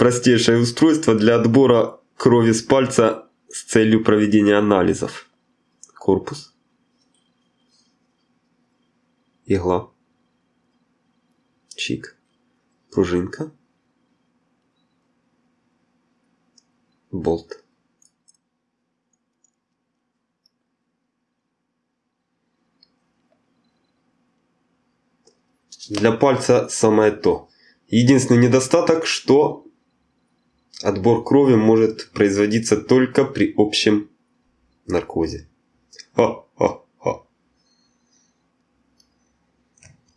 простейшее устройство для отбора крови с пальца с целью проведения анализов. Корпус. Игла. Чик. Пружинка. Болт. Для пальца самое то. Единственный недостаток, что отбор крови может производиться только при общем наркозе. Ха-ха.